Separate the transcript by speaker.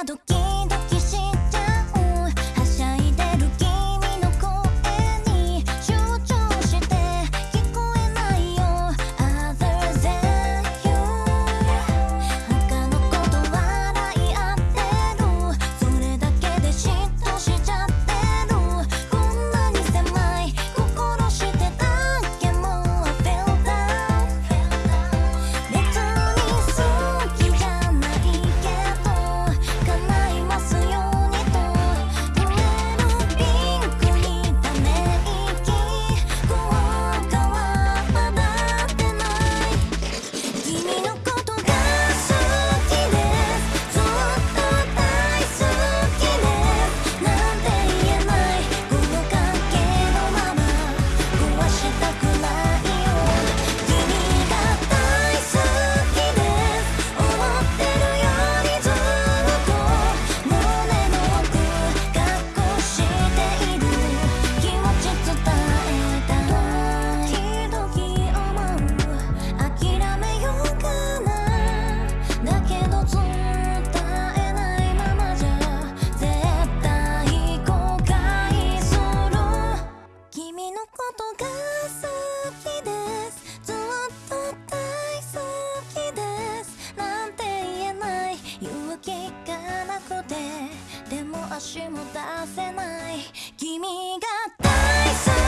Speaker 1: 나도 깨 しも出せない。君が大好き。